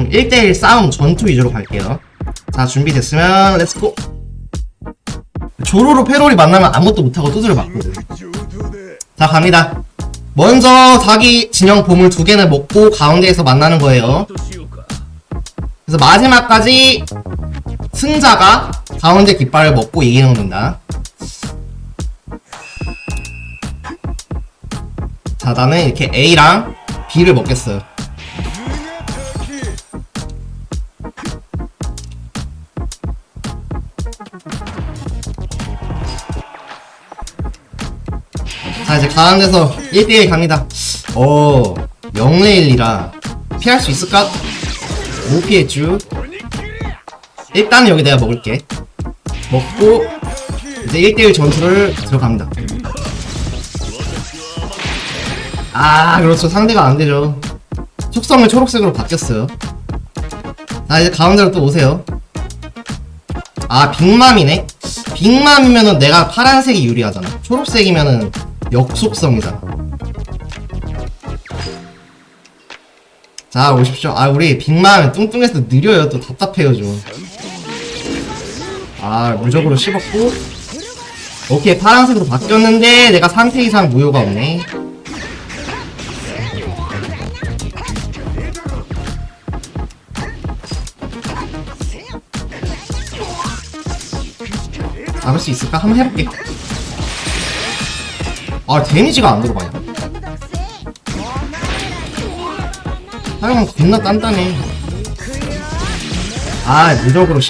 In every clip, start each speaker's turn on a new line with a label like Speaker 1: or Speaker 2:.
Speaker 1: 좀 1대1 싸움 전투 위주로 갈게요. 자, 준비됐으면, let's go! 조로로 페롤이 만나면 아무것도 못하고 두드려 맞거든. 자, 갑니다. 먼저 자기 진영 보물 두 개는 먹고 가운데에서 만나는 거예요. 그래서 마지막까지 승자가 가운데 깃발을 먹고 이기는 겁니다. 자, 나는 이렇게 A랑 B를 먹겠어요. 가운데서 1대1 갑니다. 어, 0레일이라 피할 수 있을까? 못 피했쥬. 일단은 여기 내가 먹을게. 먹고, 이제 1대1 전투를 들어갑니다. 아, 그렇죠. 상대가 안 되죠. 속성을 초록색으로 바뀌었어요. 자, 이제 가운데로 또 오세요. 아, 빅맘이네? 빅맘이면은 내가 파란색이 유리하잖아. 초록색이면은 역속성이잖아. 자, 오십시오. 아, 우리 빅맘 뚱뚱해서 느려요. 또 답답해요, 좀. 아, 무적으로 씹었고. 오케이, 파란색으로 바뀌었는데, 내가 상태 이상 무효가 없네. 잡을 수 있을까? 한번 해볼게. 아, 데미지가 안 들어가냐? 하여간 겁나 단단해. 아, 무적으로.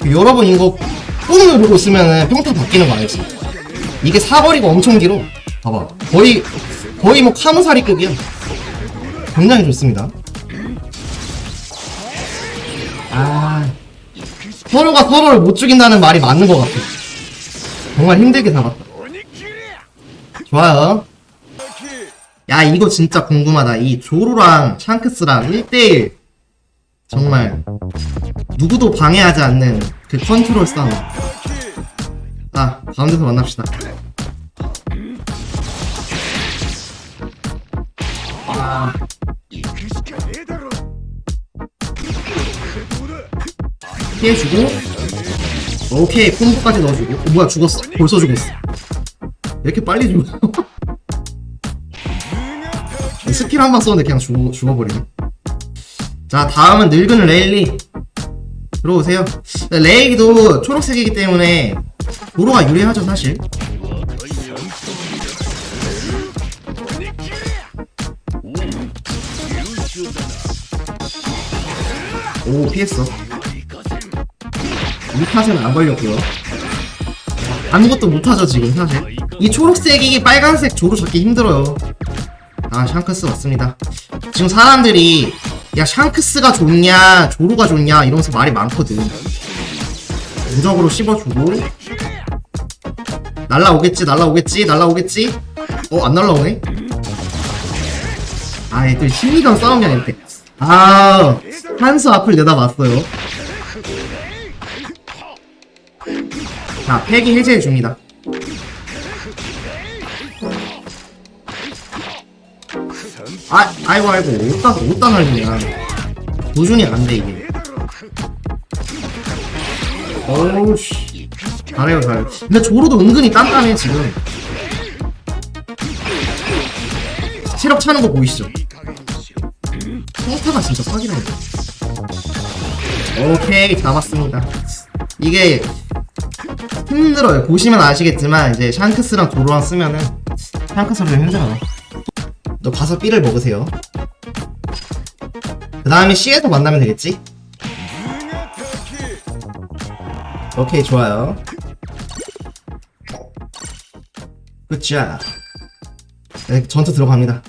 Speaker 1: 그 여러분 이거 뿜 누르고 있으면은 평타 바뀌는 거 알지? 이게 사거리가 엄청 길어. 봐봐. 거의, 거의 뭐 카무사리급이야. 굉장히 좋습니다. 아, 서로가 서로를 못 죽인다는 말이 맞는 것 같아. 정말 힘들게 잡았다. 좋아요. 야, 이거 진짜 궁금하다. 이 조로랑 샹크스랑 1대1. 정말, 누구도 방해하지 않는 그 컨트롤 싸움. 자, 가운데서 만납시다. 아, 피해주고 오케이 combo까지 넣어주고. 어, 뭐야 죽었어? 벌써 죽었어. 왜 이렇게 빨리 죽어? 스킬 한방 썼는데 그냥 죽어, 죽어버리네. 자 다음은 늙은 레일리. 들어오세요. 레일리도 초록색이기 때문에 조로가 유리하죠 사실. 오 피했어 이 탓은 안 걸렸고요. 아무것도 못하죠 지금 사실. 이 초록색이 빨간색 조로 잡기 힘들어요. 아 샹크스 맞습니다. 지금 사람들이 야 샹크스가 좋냐 조로가 좋냐 이러면서 말이 많거든. 무적으로 씹어주고 날라오겠지 날라오겠지 날라오겠지 어 안 날라오네 아또 심리전 싸움이 아닌데 아 한수 앞을 내다봤어요 자, 팩이 해제해줍니다. 아, 아이고, 아이고, 어디다, 어디다 날리냐. 도준이 안 돼, 이게. 어우씨. 잘해요, 잘해요. 근데 조로도 은근히 단단해, 지금. 체력 차는 거 보이시죠? 평타가 진짜 사기라네. 오케이, 잡았습니다. 이게 힘들어요. 보시면 아시겠지만 이제 샹크스랑 조로랑 쓰면은 샹크스가 좀 힘들어요. 너 가서 B를 먹으세요. 그 다음에 C에서 만나면 되겠지? 오케이 좋아요. 굿자. 네, 전투 들어갑니다.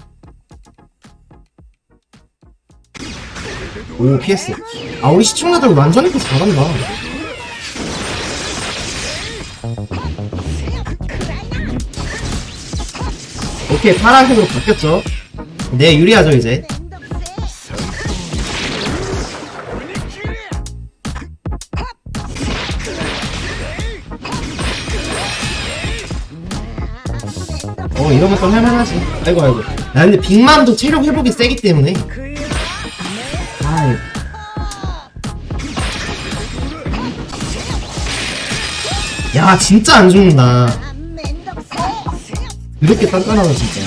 Speaker 1: 오 PS. 아 우리 시청자들 완전히 또 잘한다. 오케이 파란색으로 바뀌었죠. 네 유리하죠 이제. 어 이런 것좀 할만하지. 아이고 아이고. 나 근데 빅맘도 체력 회복이 세기 때문에. 아이. 야 진짜 안 죽는다. 이렇게 단단하다 진짜.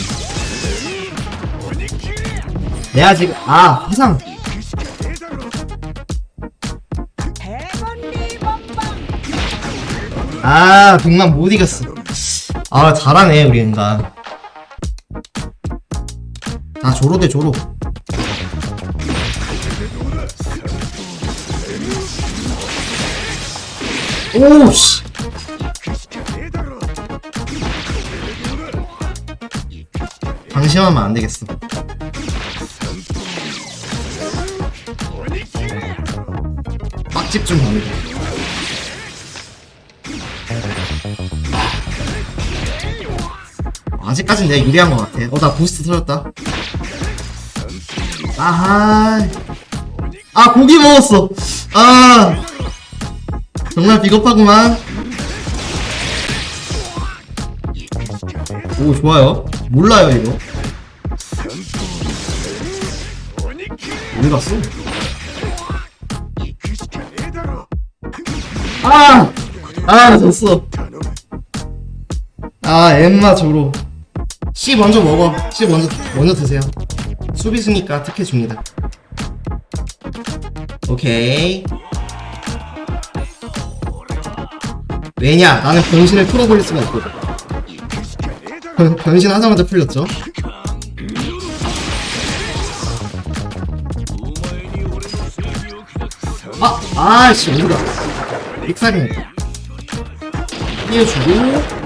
Speaker 1: 내가 지금 아 화상. 아 빅맘 못 이겼어. 아 잘하네 우리 인간 아 조로 대 조로. 오씨 방심하면 안 되겠어 빡집 좀 갑니다 아직까진 내가 유리한 것 같아. 어, 나 부스트 터졌다. 아하. 아, 고기 먹었어. 아. 정말 비겁하구만. 오, 좋아요. 몰라요, 이거. 어디 갔어? 아! 아, 졌어. 아, 엠마 조로. C 먼저 먹어. C 먼저 먼저 드세요. 수비수니까 특혜 줍니다. 오케이. 왜냐? 나는 변신을 풀어버릴 수가 없거든. 변, 변신하자마자 풀렸죠. 아, 아씨 어디가? 빅사ging. 띄워주고.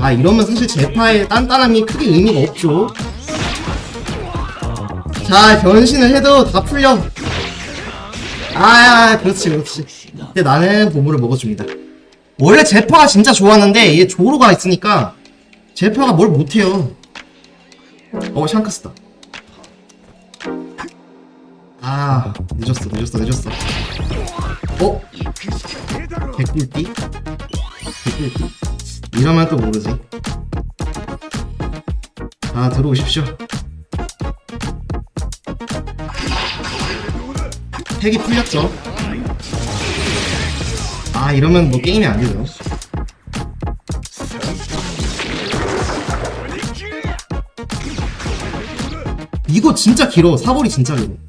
Speaker 1: 아 이러면 사실 제파의 단단함이 크게 의미가 없죠 자 변신을 해도 다 풀려 아 그렇지 그렇지 근데 나는 보물을 먹어줍니다 원래 제파가 진짜 좋았는데 얘 조로가 있으니까 제파가 뭘 못해요 어 샹크스다 아 늦었어 늦었어 늦었어 어? 개꿀띠? 개꿀띠? 이러면 또 모르지. 아, 들어오십시오. 핵이 풀렸죠. 아, 이러면 뭐 게임이 안 되죠. 이거 진짜 길어. 사거리 진짜 길어.